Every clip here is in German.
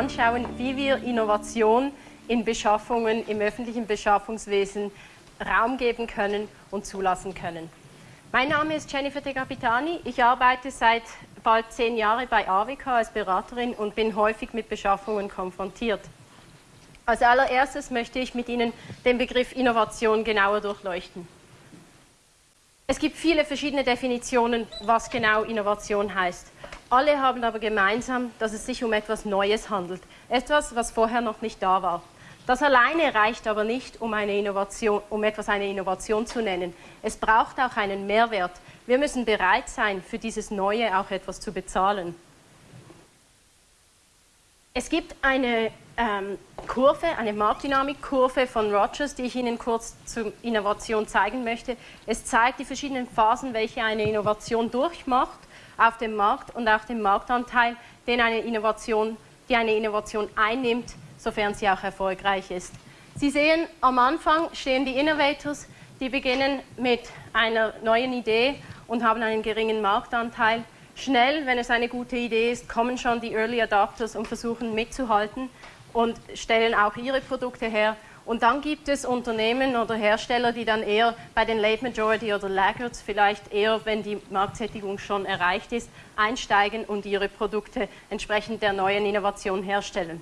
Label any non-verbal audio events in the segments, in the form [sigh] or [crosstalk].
anschauen, wie wir Innovation in Beschaffungen, im öffentlichen Beschaffungswesen Raum geben können und zulassen können. Mein Name ist Jennifer De Capitani. Ich arbeite seit bald zehn Jahren bei AWK als Beraterin und bin häufig mit Beschaffungen konfrontiert. Als allererstes möchte ich mit Ihnen den Begriff Innovation genauer durchleuchten. Es gibt viele verschiedene Definitionen, was genau Innovation heißt. Alle haben aber gemeinsam, dass es sich um etwas Neues handelt, etwas, was vorher noch nicht da war. Das alleine reicht aber nicht, um, eine Innovation, um etwas eine Innovation zu nennen. Es braucht auch einen Mehrwert. Wir müssen bereit sein, für dieses Neue auch etwas zu bezahlen. Es gibt eine ähm, Kurve, eine Marktdynamikkurve von Rogers, die ich Ihnen kurz zur Innovation zeigen möchte. Es zeigt die verschiedenen Phasen, welche eine Innovation durchmacht auf dem Markt und auch den Marktanteil, den eine Innovation, die eine Innovation einnimmt, sofern sie auch erfolgreich ist. Sie sehen, am Anfang stehen die Innovators, die beginnen mit einer neuen Idee und haben einen geringen Marktanteil. Schnell, wenn es eine gute Idee ist, kommen schon die Early Adopters und versuchen mitzuhalten und stellen auch ihre Produkte her. Und dann gibt es Unternehmen oder Hersteller, die dann eher bei den Late Majority oder Laggards vielleicht eher, wenn die Marktsättigung schon erreicht ist, einsteigen und ihre Produkte entsprechend der neuen Innovation herstellen.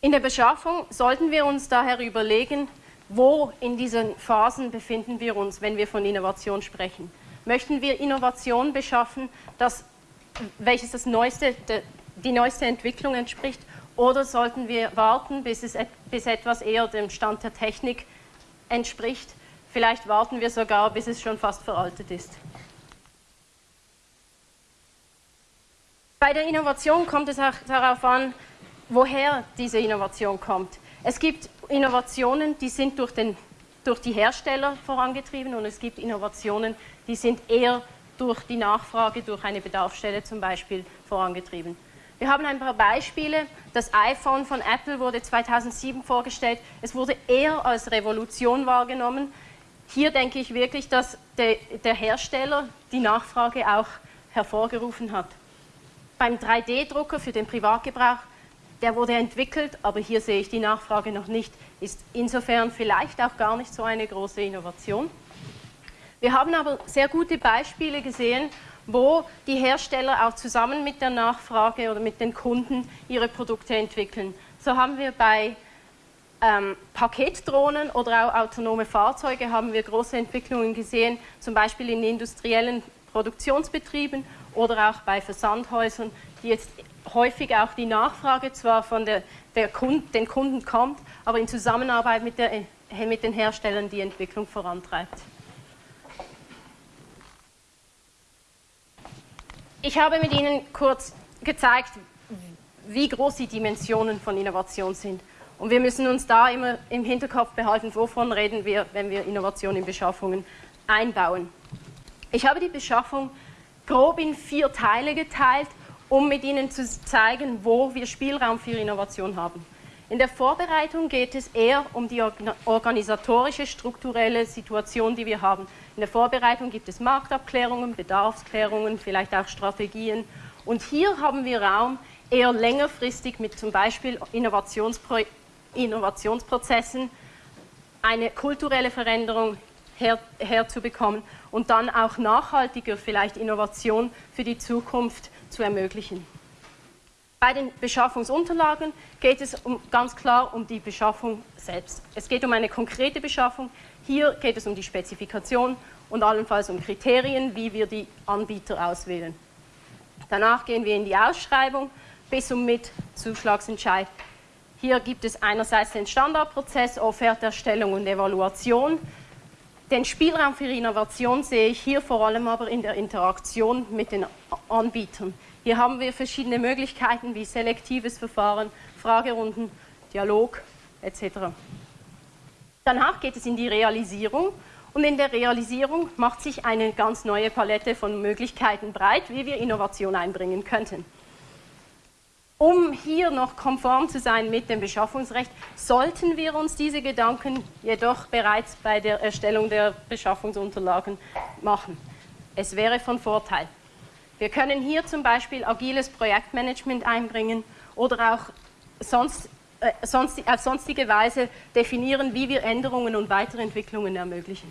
In der Beschaffung sollten wir uns daher überlegen, wo in diesen Phasen befinden wir uns, wenn wir von Innovation sprechen. Möchten wir Innovation beschaffen, das, welches das neueste, die neueste Entwicklung entspricht, oder sollten wir warten, bis, es, bis etwas eher dem Stand der Technik entspricht? Vielleicht warten wir sogar, bis es schon fast veraltet ist. Bei der Innovation kommt es auch darauf an, woher diese Innovation kommt. Es gibt Innovationen, die sind durch, den, durch die Hersteller vorangetrieben und es gibt Innovationen, die sind eher durch die Nachfrage, durch eine Bedarfsstelle zum Beispiel vorangetrieben. Wir haben ein paar Beispiele. Das iPhone von Apple wurde 2007 vorgestellt. Es wurde eher als Revolution wahrgenommen. Hier denke ich wirklich, dass der, Hersteller die Nachfrage auch hervorgerufen hat. Beim 3D-Drucker für den Privatgebrauch der wurde entwickelt, aber hier sehe ich die Nachfrage noch nicht, ist insofern vielleicht auch gar nicht so eine große Innovation. Wir haben aber sehr gute Beispiele gesehen, wo die Hersteller auch zusammen mit der Nachfrage oder mit den Kunden ihre Produkte entwickeln. So haben wir bei ähm, Paketdrohnen oder auch autonome Fahrzeuge haben wir große Entwicklungen gesehen, zum Beispiel in industriellen Produktionsbetrieben oder auch bei Versandhäusern, die jetzt häufig auch die Nachfrage zwar von der, der Kund, den Kunden kommt, aber in Zusammenarbeit mit, der, mit den Herstellern die Entwicklung vorantreibt. Ich habe mit Ihnen kurz gezeigt, wie groß die Dimensionen von Innovation sind. Und wir müssen uns da immer im Hinterkopf behalten, wovon reden wir, wenn wir Innovation in Beschaffungen einbauen. Ich habe die Beschaffung grob in vier Teile geteilt um mit Ihnen zu zeigen, wo wir Spielraum für Innovation haben. In der Vorbereitung geht es eher um die organisatorische, strukturelle Situation, die wir haben. In der Vorbereitung gibt es Marktabklärungen, Bedarfsklärungen, vielleicht auch Strategien. Und hier haben wir Raum, eher längerfristig mit zum Beispiel Innovationspro Innovationsprozessen eine kulturelle Veränderung her herzubekommen und dann auch nachhaltiger vielleicht Innovation für die Zukunft zu ermöglichen. Bei den Beschaffungsunterlagen geht es um, ganz klar um die Beschaffung selbst. Es geht um eine konkrete Beschaffung. Hier geht es um die Spezifikation und allenfalls um Kriterien, wie wir die Anbieter auswählen. Danach gehen wir in die Ausschreibung bis und mit Zuschlagsentscheid. Hier gibt es einerseits den Standardprozess, Offerterstellung und Evaluation. Den Spielraum für Innovation sehe ich hier vor allem aber in der Interaktion mit den Anbietern. Hier haben wir verschiedene Möglichkeiten wie selektives Verfahren, Fragerunden, Dialog etc. Danach geht es in die Realisierung und in der Realisierung macht sich eine ganz neue Palette von Möglichkeiten breit, wie wir Innovation einbringen könnten. Um hier noch konform zu sein mit dem Beschaffungsrecht, sollten wir uns diese Gedanken jedoch bereits bei der Erstellung der Beschaffungsunterlagen machen. Es wäre von Vorteil. Wir können hier zum Beispiel agiles Projektmanagement einbringen oder auch sonst, äh, sonst, auf sonstige Weise definieren, wie wir Änderungen und Weiterentwicklungen ermöglichen.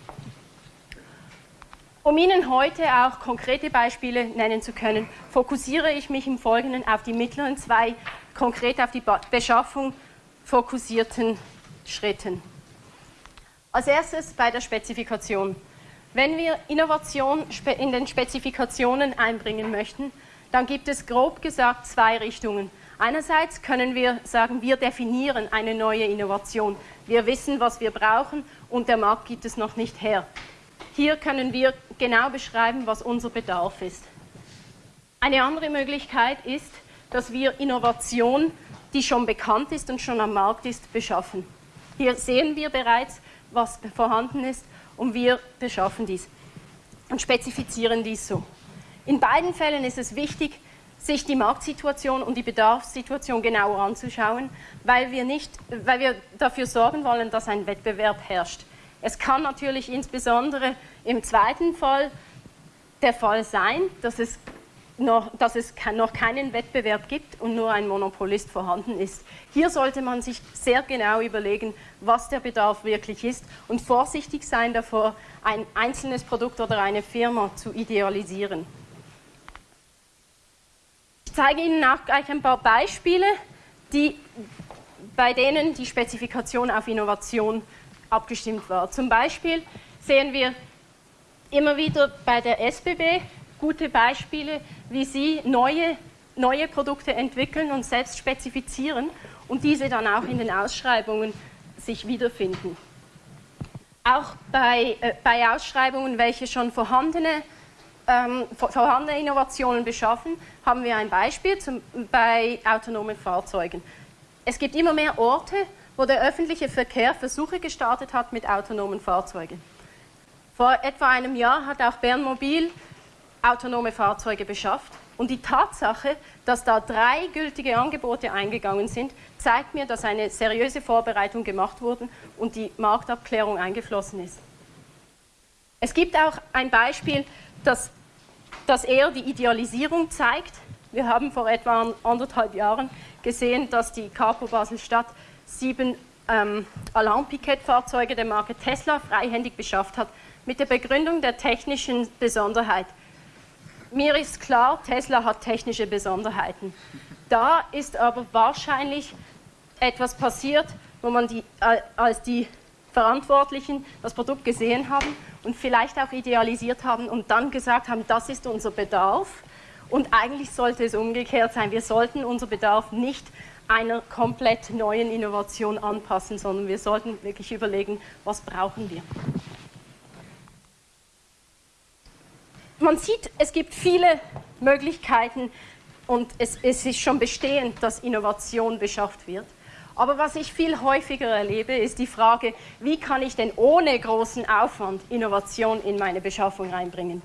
Um Ihnen heute auch konkrete Beispiele nennen zu können, fokussiere ich mich im Folgenden auf die mittleren zwei, konkret auf die Beschaffung fokussierten Schritten. Als erstes bei der Spezifikation. Wenn wir Innovation in den Spezifikationen einbringen möchten, dann gibt es grob gesagt zwei Richtungen. Einerseits können wir sagen, wir definieren eine neue Innovation. Wir wissen, was wir brauchen und der Markt gibt es noch nicht her. Hier können wir genau beschreiben, was unser Bedarf ist. Eine andere Möglichkeit ist, dass wir Innovation, die schon bekannt ist und schon am Markt ist, beschaffen. Hier sehen wir bereits, was vorhanden ist und wir beschaffen dies und spezifizieren dies so. In beiden Fällen ist es wichtig, sich die Marktsituation und die Bedarfssituation genauer anzuschauen, weil wir, nicht, weil wir dafür sorgen wollen, dass ein Wettbewerb herrscht. Es kann natürlich insbesondere im zweiten Fall der Fall sein, dass es noch, dass es noch keinen Wettbewerb gibt und nur ein Monopolist vorhanden ist. Hier sollte man sich sehr genau überlegen, was der Bedarf wirklich ist und vorsichtig sein davor, ein einzelnes Produkt oder eine Firma zu idealisieren. Ich zeige Ihnen auch gleich ein paar Beispiele, die, bei denen die Spezifikation auf Innovation abgestimmt war. Zum Beispiel sehen wir immer wieder bei der SBB gute Beispiele, wie sie neue, neue Produkte entwickeln und selbst spezifizieren und diese dann auch in den Ausschreibungen sich wiederfinden. Auch bei, äh, bei Ausschreibungen, welche schon vorhandene, ähm, vorhandene Innovationen beschaffen, haben wir ein Beispiel zum, bei autonomen Fahrzeugen. Es gibt immer mehr Orte, wo der öffentliche Verkehr Versuche gestartet hat mit autonomen Fahrzeugen. Vor etwa einem Jahr hat auch Bern Mobil autonome Fahrzeuge beschafft. Und die Tatsache, dass da drei gültige Angebote eingegangen sind, zeigt mir, dass eine seriöse Vorbereitung gemacht wurde und die Marktabklärung eingeflossen ist. Es gibt auch ein Beispiel, das, das eher die Idealisierung zeigt. Wir haben vor etwa anderthalb Jahren gesehen, dass die Capo Basel-Stadt sieben ähm, Alarm-Pikett-Fahrzeuge der Marke Tesla freihändig beschafft hat, mit der Begründung der technischen Besonderheit. Mir ist klar, Tesla hat technische Besonderheiten. Da ist aber wahrscheinlich etwas passiert, wo man die, als die Verantwortlichen das Produkt gesehen haben und vielleicht auch idealisiert haben und dann gesagt haben, das ist unser Bedarf. Und eigentlich sollte es umgekehrt sein. Wir sollten unser Bedarf nicht einer komplett neuen Innovation anpassen, sondern wir sollten wirklich überlegen, was brauchen wir. Man sieht, es gibt viele Möglichkeiten und es, es ist schon bestehend, dass Innovation beschafft wird. Aber was ich viel häufiger erlebe, ist die Frage, wie kann ich denn ohne großen Aufwand Innovation in meine Beschaffung reinbringen?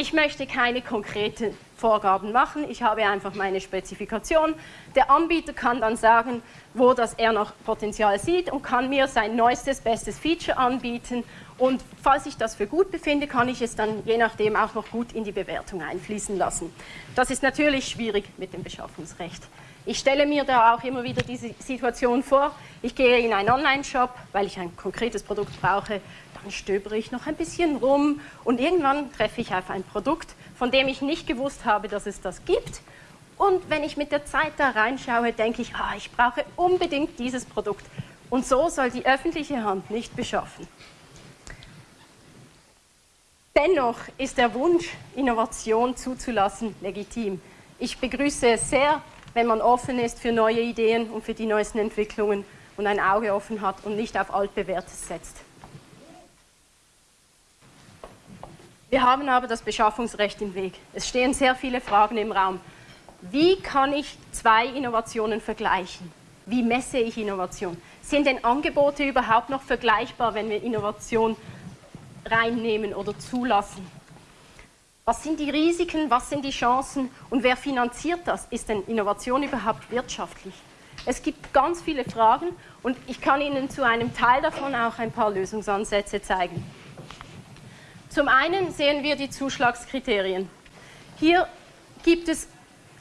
Ich möchte keine konkreten Vorgaben machen, ich habe einfach meine Spezifikation. Der Anbieter kann dann sagen, wo das er noch Potenzial sieht und kann mir sein neuestes, bestes Feature anbieten und falls ich das für gut befinde, kann ich es dann je nachdem auch noch gut in die Bewertung einfließen lassen. Das ist natürlich schwierig mit dem Beschaffungsrecht. Ich stelle mir da auch immer wieder diese Situation vor, ich gehe in einen Online-Shop, weil ich ein konkretes Produkt brauche, dann stöbere ich noch ein bisschen rum und irgendwann treffe ich auf ein Produkt, von dem ich nicht gewusst habe, dass es das gibt. Und wenn ich mit der Zeit da reinschaue, denke ich, ah, ich brauche unbedingt dieses Produkt. Und so soll die öffentliche Hand nicht beschaffen. Dennoch ist der Wunsch, Innovation zuzulassen, legitim. Ich begrüße es sehr, wenn man offen ist für neue Ideen und für die neuesten Entwicklungen und ein Auge offen hat und nicht auf altbewährtes setzt. Wir haben aber das Beschaffungsrecht im Weg. Es stehen sehr viele Fragen im Raum. Wie kann ich zwei Innovationen vergleichen? Wie messe ich Innovation? Sind denn Angebote überhaupt noch vergleichbar, wenn wir Innovation reinnehmen oder zulassen. Was sind die Risiken, was sind die Chancen und wer finanziert das? Ist denn Innovation überhaupt wirtschaftlich? Es gibt ganz viele Fragen und ich kann Ihnen zu einem Teil davon auch ein paar Lösungsansätze zeigen. Zum einen sehen wir die Zuschlagskriterien. Hier gibt es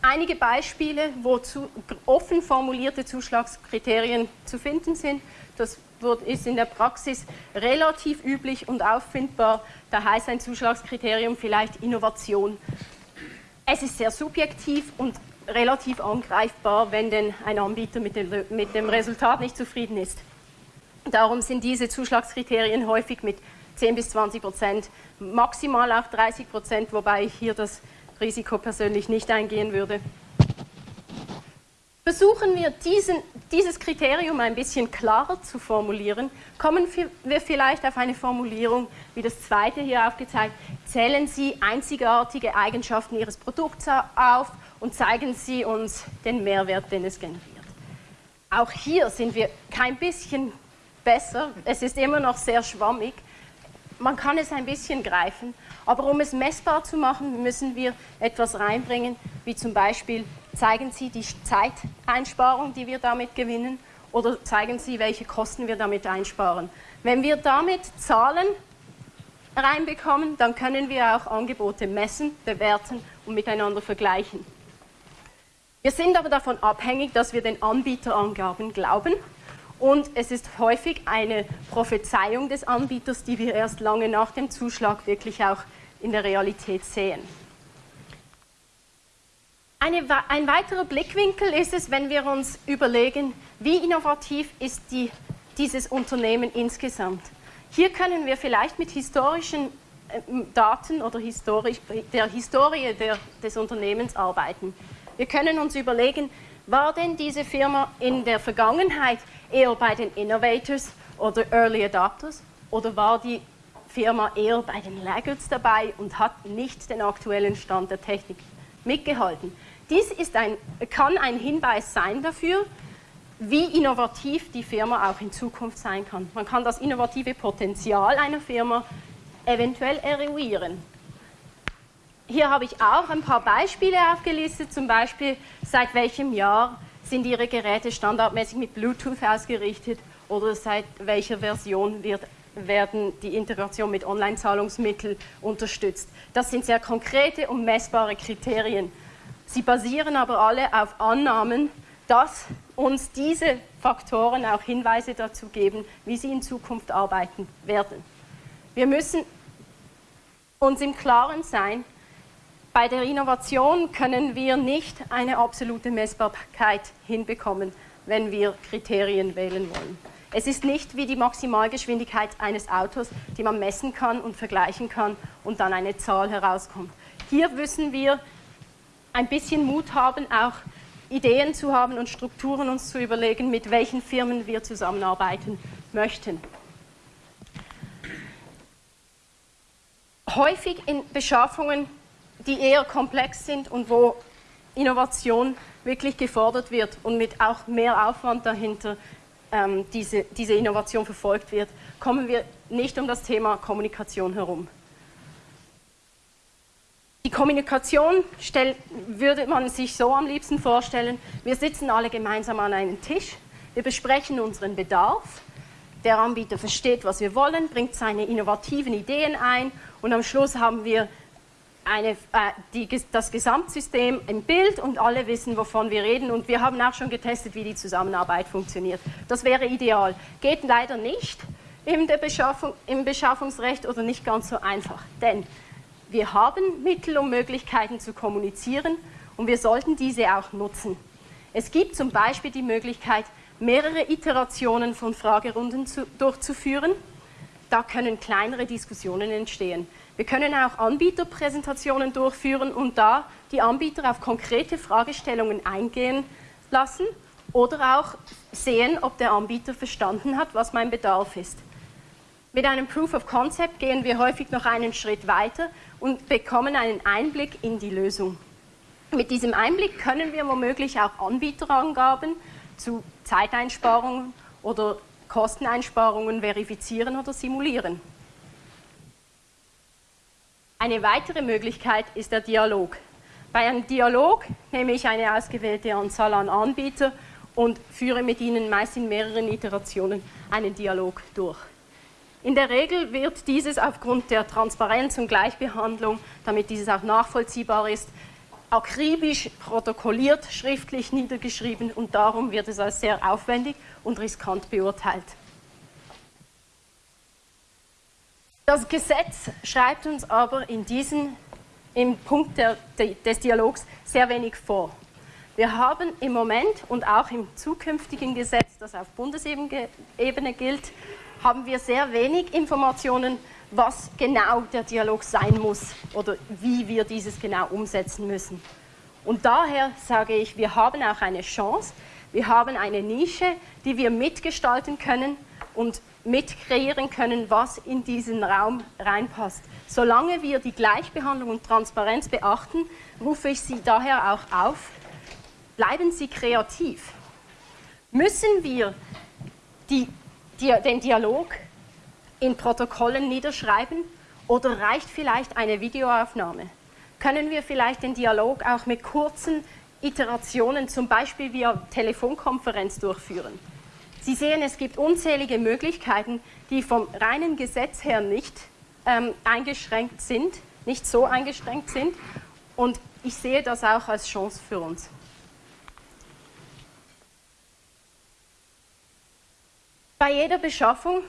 einige Beispiele, wo zu, offen formulierte Zuschlagskriterien zu finden sind. Das ist in der Praxis relativ üblich und auffindbar. Da heißt ein Zuschlagskriterium vielleicht Innovation. Es ist sehr subjektiv und relativ angreifbar, wenn denn ein Anbieter mit dem, mit dem Resultat nicht zufrieden ist. Darum sind diese Zuschlagskriterien häufig mit 10 bis 20 Prozent, maximal auch 30 Prozent, wobei ich hier das Risiko persönlich nicht eingehen würde. Versuchen wir diesen, dieses Kriterium ein bisschen klarer zu formulieren, kommen wir vielleicht auf eine Formulierung, wie das zweite hier aufgezeigt, zählen Sie einzigartige Eigenschaften Ihres Produkts auf und zeigen Sie uns den Mehrwert, den es generiert. Auch hier sind wir kein bisschen besser, es ist immer noch sehr schwammig, man kann es ein bisschen greifen, aber um es messbar zu machen, müssen wir etwas reinbringen, wie zum Beispiel zeigen Sie die Zeiteinsparung, die wir damit gewinnen, oder zeigen Sie, welche Kosten wir damit einsparen. Wenn wir damit Zahlen reinbekommen, dann können wir auch Angebote messen, bewerten und miteinander vergleichen. Wir sind aber davon abhängig, dass wir den Anbieterangaben glauben und es ist häufig eine Prophezeiung des Anbieters, die wir erst lange nach dem Zuschlag wirklich auch in der Realität sehen. Eine, ein weiterer Blickwinkel ist es, wenn wir uns überlegen, wie innovativ ist die, dieses Unternehmen insgesamt. Hier können wir vielleicht mit historischen äh, Daten oder historisch, der Historie der, des Unternehmens arbeiten. Wir können uns überlegen, war denn diese Firma in der Vergangenheit eher bei den Innovators oder Early Adopters oder war die Firma eher bei den Laggards dabei und hat nicht den aktuellen Stand der Technik mitgehalten? Dies ein, kann ein Hinweis sein dafür, wie innovativ die Firma auch in Zukunft sein kann. Man kann das innovative Potenzial einer Firma eventuell eruieren. Hier habe ich auch ein paar Beispiele aufgelistet, zum Beispiel seit welchem Jahr sind Ihre Geräte standardmäßig mit Bluetooth ausgerichtet oder seit welcher Version wird, werden die Integration mit Online-Zahlungsmitteln unterstützt. Das sind sehr konkrete und messbare Kriterien. Sie basieren aber alle auf Annahmen, dass uns diese Faktoren auch Hinweise dazu geben, wie sie in Zukunft arbeiten werden. Wir müssen uns im Klaren sein, bei der Innovation können wir nicht eine absolute Messbarkeit hinbekommen, wenn wir Kriterien wählen wollen. Es ist nicht wie die Maximalgeschwindigkeit eines Autos, die man messen kann und vergleichen kann und dann eine Zahl herauskommt. Hier müssen wir ein bisschen Mut haben, auch Ideen zu haben und Strukturen uns zu überlegen, mit welchen Firmen wir zusammenarbeiten möchten. Häufig in Beschaffungen die eher komplex sind und wo Innovation wirklich gefordert wird und mit auch mehr Aufwand dahinter ähm, diese, diese Innovation verfolgt wird, kommen wir nicht um das Thema Kommunikation herum. Die Kommunikation stell, würde man sich so am liebsten vorstellen, wir sitzen alle gemeinsam an einem Tisch, wir besprechen unseren Bedarf, der Anbieter versteht, was wir wollen, bringt seine innovativen Ideen ein und am Schluss haben wir eine, äh, die, das Gesamtsystem im Bild und alle wissen, wovon wir reden. Und wir haben auch schon getestet, wie die Zusammenarbeit funktioniert. Das wäre ideal. Geht leider nicht im, Beschaffung, im Beschaffungsrecht oder nicht ganz so einfach. Denn wir haben Mittel und Möglichkeiten zu kommunizieren und wir sollten diese auch nutzen. Es gibt zum Beispiel die Möglichkeit, mehrere Iterationen von Fragerunden zu, durchzuführen. Da können kleinere Diskussionen entstehen. Wir können auch Anbieterpräsentationen durchführen und da die Anbieter auf konkrete Fragestellungen eingehen lassen oder auch sehen, ob der Anbieter verstanden hat, was mein Bedarf ist. Mit einem Proof of Concept gehen wir häufig noch einen Schritt weiter und bekommen einen Einblick in die Lösung. Mit diesem Einblick können wir womöglich auch Anbieterangaben zu Zeiteinsparungen oder Kosteneinsparungen verifizieren oder simulieren. Eine weitere Möglichkeit ist der Dialog. Bei einem Dialog nehme ich eine ausgewählte Anzahl an Anbieter und führe mit ihnen meist in mehreren Iterationen einen Dialog durch. In der Regel wird dieses aufgrund der Transparenz und Gleichbehandlung, damit dieses auch nachvollziehbar ist, akribisch protokolliert, schriftlich niedergeschrieben und darum wird es als sehr aufwendig und riskant beurteilt. Das Gesetz schreibt uns aber in diesen, im Punkt der, des Dialogs sehr wenig vor. Wir haben im Moment und auch im zukünftigen Gesetz, das auf Bundesebene gilt, haben wir sehr wenig Informationen, was genau der Dialog sein muss oder wie wir dieses genau umsetzen müssen. Und daher sage ich, wir haben auch eine Chance, wir haben eine Nische, die wir mitgestalten können und mitkreieren können, was in diesen Raum reinpasst. Solange wir die Gleichbehandlung und Transparenz beachten, rufe ich Sie daher auch auf, Bleiben Sie kreativ. Müssen wir die, die, den Dialog in Protokollen niederschreiben oder reicht vielleicht eine Videoaufnahme? Können wir vielleicht den Dialog auch mit kurzen Iterationen, zum Beispiel via Telefonkonferenz durchführen? Sie sehen, es gibt unzählige Möglichkeiten, die vom reinen Gesetz her nicht ähm, eingeschränkt sind, nicht so eingeschränkt sind. Und ich sehe das auch als Chance für uns. Bei jeder Beschaffung,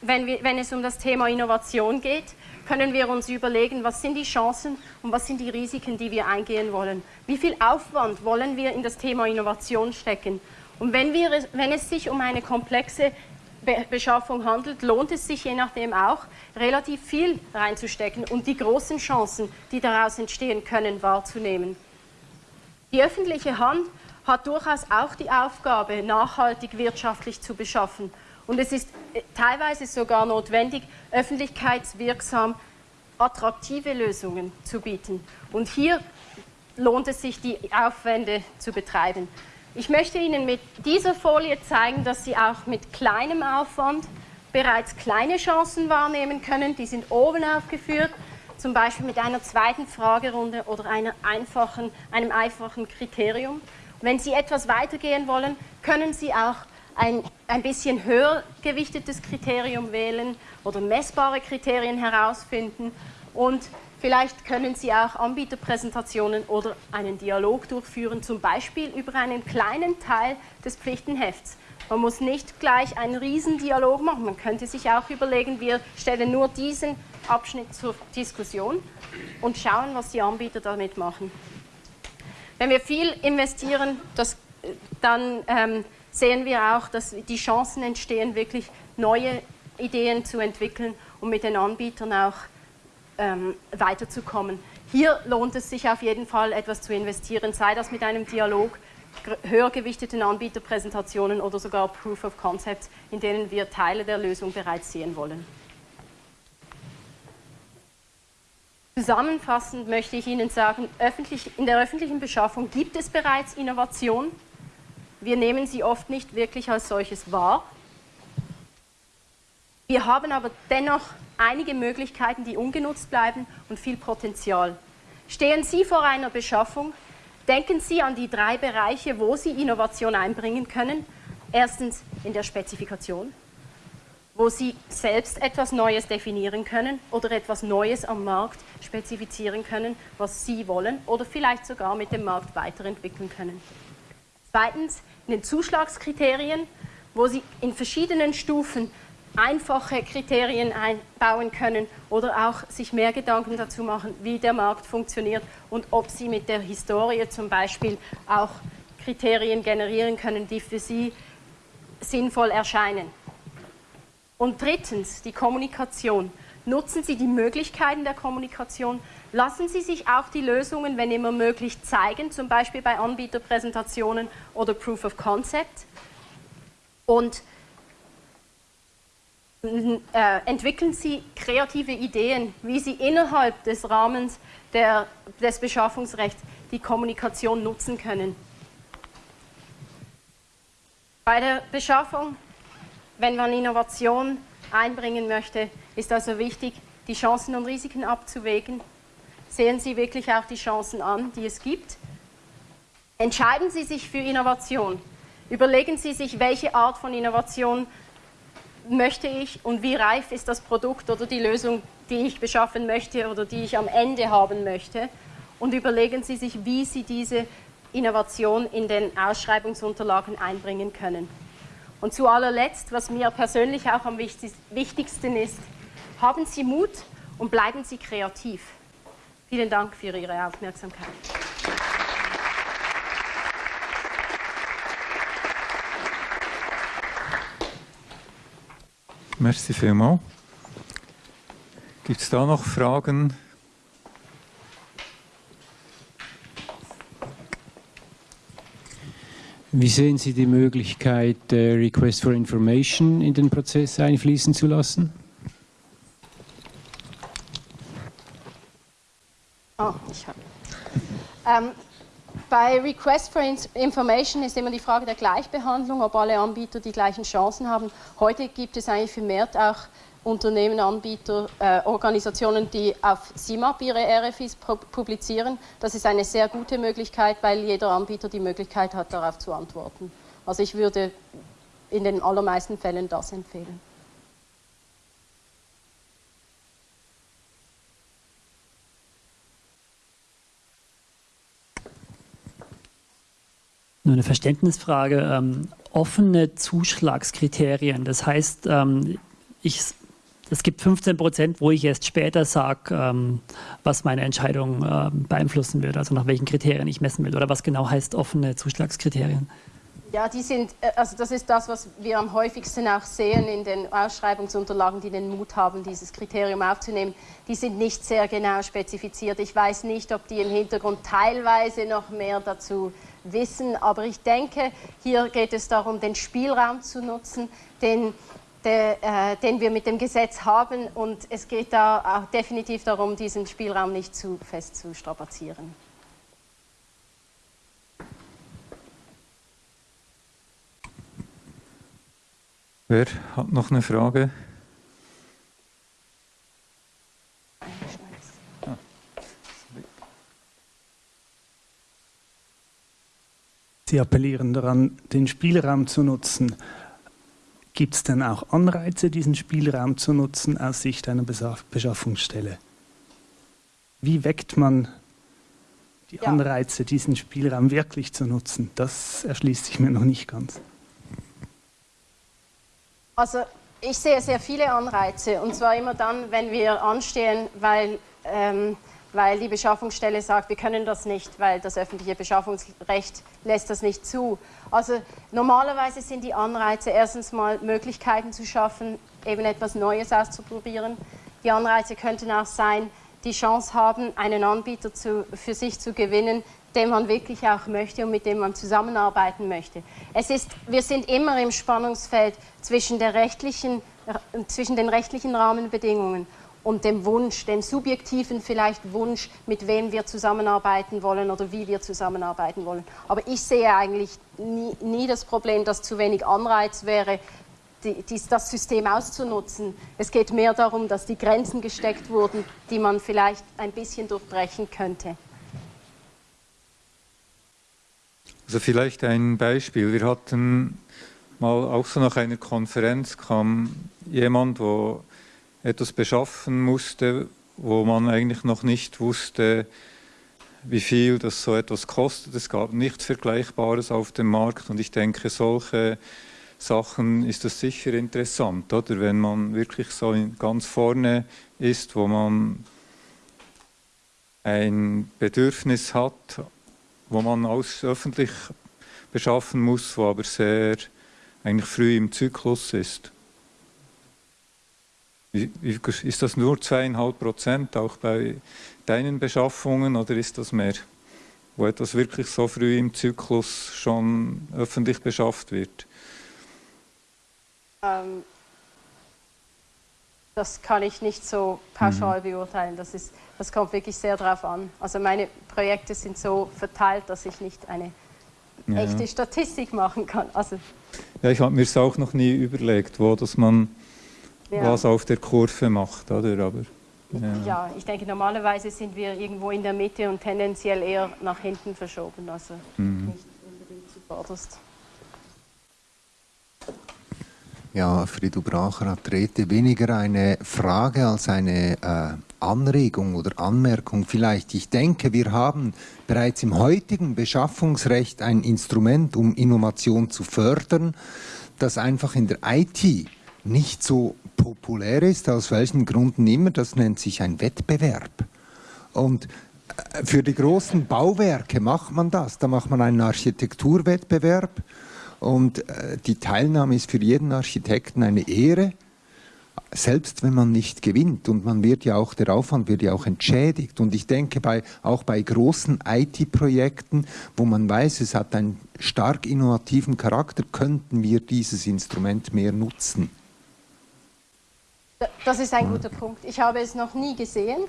wenn, wir, wenn es um das Thema Innovation geht, können wir uns überlegen, was sind die Chancen und was sind die Risiken, die wir eingehen wollen. Wie viel Aufwand wollen wir in das Thema Innovation stecken? Und wenn, wir, wenn es sich um eine komplexe Beschaffung handelt, lohnt es sich je nachdem auch, relativ viel reinzustecken und die großen Chancen, die daraus entstehen können, wahrzunehmen. Die öffentliche Hand hat durchaus auch die Aufgabe, nachhaltig wirtschaftlich zu beschaffen. Und es ist äh, teilweise sogar notwendig, öffentlichkeitswirksam attraktive Lösungen zu bieten. Und hier lohnt es sich, die Aufwände zu betreiben. Ich möchte Ihnen mit dieser Folie zeigen, dass Sie auch mit kleinem Aufwand bereits kleine Chancen wahrnehmen können. Die sind oben aufgeführt, zum Beispiel mit einer zweiten Fragerunde oder einer einfachen, einem einfachen Kriterium. Wenn Sie etwas weitergehen wollen, können Sie auch ein, ein bisschen höher gewichtetes Kriterium wählen oder messbare Kriterien herausfinden und vielleicht können Sie auch Anbieterpräsentationen oder einen Dialog durchführen, zum Beispiel über einen kleinen Teil des Pflichtenhefts. Man muss nicht gleich einen Riesendialog machen, man könnte sich auch überlegen, wir stellen nur diesen Abschnitt zur Diskussion und schauen, was die Anbieter damit machen. Wenn wir viel investieren, das, dann ähm, sehen wir auch, dass die Chancen entstehen, wirklich neue Ideen zu entwickeln und mit den Anbietern auch ähm, weiterzukommen. Hier lohnt es sich auf jeden Fall, etwas zu investieren, sei das mit einem Dialog, höher gewichteten Anbieterpräsentationen oder sogar Proof of Concepts, in denen wir Teile der Lösung bereits sehen wollen. Zusammenfassend möchte ich Ihnen sagen, in der öffentlichen Beschaffung gibt es bereits Innovation. Wir nehmen sie oft nicht wirklich als solches wahr. Wir haben aber dennoch einige Möglichkeiten, die ungenutzt bleiben und viel Potenzial. Stehen Sie vor einer Beschaffung, denken Sie an die drei Bereiche, wo Sie Innovation einbringen können. Erstens in der Spezifikation, wo Sie selbst etwas Neues definieren können oder etwas Neues am Markt spezifizieren können, was Sie wollen oder vielleicht sogar mit dem Markt weiterentwickeln können. Zweitens in den Zuschlagskriterien, wo Sie in verschiedenen Stufen einfache Kriterien einbauen können oder auch sich mehr Gedanken dazu machen, wie der Markt funktioniert und ob Sie mit der Historie zum Beispiel auch Kriterien generieren können, die für Sie sinnvoll erscheinen. Und drittens, die Kommunikation. Nutzen Sie die Möglichkeiten der Kommunikation. Lassen Sie sich auch die Lösungen, wenn immer möglich, zeigen, zum Beispiel bei Anbieterpräsentationen oder Proof of Concept. Und entwickeln Sie kreative Ideen, wie Sie innerhalb des Rahmens der, des Beschaffungsrechts die Kommunikation nutzen können. Bei der Beschaffung wenn man Innovation einbringen möchte, ist also wichtig, die Chancen und Risiken abzuwägen. Sehen Sie wirklich auch die Chancen an, die es gibt. Entscheiden Sie sich für Innovation. Überlegen Sie sich, welche Art von Innovation möchte ich und wie reif ist das Produkt oder die Lösung, die ich beschaffen möchte oder die ich am Ende haben möchte. und überlegen Sie sich, wie Sie diese Innovation in den Ausschreibungsunterlagen einbringen können. Und zu allerletzt, was mir persönlich auch am wichtigsten ist, haben Sie Mut und bleiben Sie kreativ. Vielen Dank für Ihre Aufmerksamkeit. Merci vielmals. Gibt es da noch Fragen? Wie sehen Sie die Möglichkeit, äh, Request for Information in den Prozess einfließen zu lassen? Oh, ich habe. Ähm, bei Request for Information ist immer die Frage der Gleichbehandlung, ob alle Anbieter die gleichen Chancen haben. Heute gibt es eigentlich vermehrt auch Unternehmen, Anbieter, äh, Organisationen, die auf CIMAP ihre RFIs publizieren. Das ist eine sehr gute Möglichkeit, weil jeder Anbieter die Möglichkeit hat, darauf zu antworten. Also ich würde in den allermeisten Fällen das empfehlen. Nur eine Verständnisfrage. Ähm, offene Zuschlagskriterien, das heißt, ähm, ich, es gibt 15 Prozent, wo ich erst später sage, ähm, was meine Entscheidung äh, beeinflussen wird, also nach welchen Kriterien ich messen will. Oder was genau heißt offene Zuschlagskriterien? Ja, die sind, äh, also das ist das, was wir am häufigsten auch sehen in den Ausschreibungsunterlagen, die den Mut haben, dieses Kriterium aufzunehmen. Die sind nicht sehr genau spezifiziert. Ich weiß nicht, ob die im Hintergrund teilweise noch mehr dazu wissen. Aber ich denke, hier geht es darum, den Spielraum zu nutzen, den, der, äh, den wir mit dem Gesetz haben. Und es geht da auch definitiv darum, diesen Spielraum nicht zu fest zu strapazieren. Wer hat noch eine Frage? Sie appellieren daran, den Spielraum zu nutzen. Gibt es denn auch Anreize, diesen Spielraum zu nutzen aus Sicht einer Beschaffungsstelle? Wie weckt man die. Anreize, diesen Spielraum wirklich zu nutzen? Das erschließt sich mir noch nicht ganz. Also ich sehe sehr viele Anreize und zwar immer dann, wenn wir anstehen, weil ähm, weil die Beschaffungsstelle sagt, wir können das nicht, weil das öffentliche Beschaffungsrecht lässt das nicht zu. Also normalerweise sind die Anreize erstens mal Möglichkeiten zu schaffen, eben etwas Neues auszuprobieren. Die Anreize könnten auch sein, die Chance haben, einen Anbieter zu, für sich zu gewinnen, den man wirklich auch möchte und mit dem man zusammenarbeiten möchte. Es ist, wir sind immer im Spannungsfeld zwischen, der rechtlichen, zwischen den rechtlichen Rahmenbedingungen und dem Wunsch, dem subjektiven vielleicht Wunsch, mit wem wir zusammenarbeiten wollen oder wie wir zusammenarbeiten wollen. Aber ich sehe eigentlich nie, nie das Problem, dass zu wenig Anreiz wäre, die, die, das System auszunutzen. Es geht mehr darum, dass die Grenzen gesteckt wurden, die man vielleicht ein bisschen durchbrechen könnte. Also vielleicht ein Beispiel. Wir hatten mal auch so nach einer Konferenz kam jemand, der etwas beschaffen musste, wo man eigentlich noch nicht wusste, wie viel das so etwas kostet. Es gab nichts Vergleichbares auf dem Markt und ich denke, solche Sachen ist das sicher interessant, oder? Wenn man wirklich so ganz vorne ist, wo man ein Bedürfnis hat, wo man aus öffentlich beschaffen muss, wo aber sehr eigentlich früh im Zyklus ist. Ist das nur zweieinhalb Prozent auch bei deinen Beschaffungen oder ist das mehr, wo etwas wirklich so früh im Zyklus schon öffentlich beschafft wird? Ähm, das kann ich nicht so pauschal mhm. beurteilen. Das, ist, das kommt wirklich sehr darauf an. Also meine Projekte sind so verteilt, dass ich nicht eine ja. echte Statistik machen kann. Also ja, ich habe mir es auch noch nie überlegt, wo dass man ja. was auf der Kurve macht, oder? Aber, ja. ja. ich denke, normalerweise sind wir irgendwo in der Mitte und tendenziell eher nach hinten verschoben, also mhm. nicht unbedingt zuvorderst. Ja, Frido Bracher hat Rete weniger eine Frage als eine äh, Anregung oder Anmerkung vielleicht. Ich denke, wir haben bereits im heutigen Beschaffungsrecht ein Instrument, um Innovation zu fördern, das einfach in der IT nicht so populär ist, aus welchen Gründen immer. Das nennt sich ein Wettbewerb. Und äh, für die großen Bauwerke macht man das. Da macht man einen Architekturwettbewerb und äh, die Teilnahme ist für jeden Architekten eine Ehre, selbst wenn man nicht gewinnt. Und man wird ja auch, der Aufwand wird ja auch entschädigt. Und ich denke, bei, auch bei großen IT-Projekten, wo man weiß, es hat einen stark innovativen Charakter, könnten wir dieses Instrument mehr nutzen. Das ist ein guter Punkt. Ich habe es noch nie gesehen.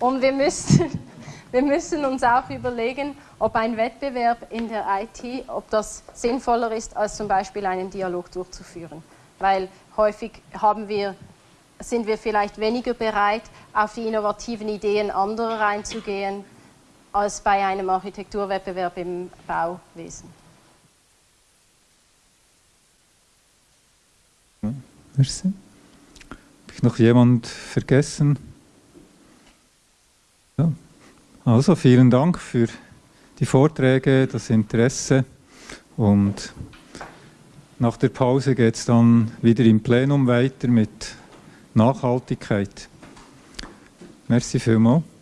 Und wir müssen, [laughs] wir müssen uns auch überlegen, ob ein Wettbewerb in der IT, ob das sinnvoller ist, als zum Beispiel einen Dialog durchzuführen. Weil häufig haben wir, sind wir vielleicht weniger bereit, auf die innovativen Ideen anderer einzugehen, als bei einem Architekturwettbewerb im Bauwesen. Merci. Ich noch jemand vergessen? Ja. Also vielen Dank für die Vorträge, das Interesse und nach der Pause geht es dann wieder im Plenum weiter mit Nachhaltigkeit. Merci vielmals.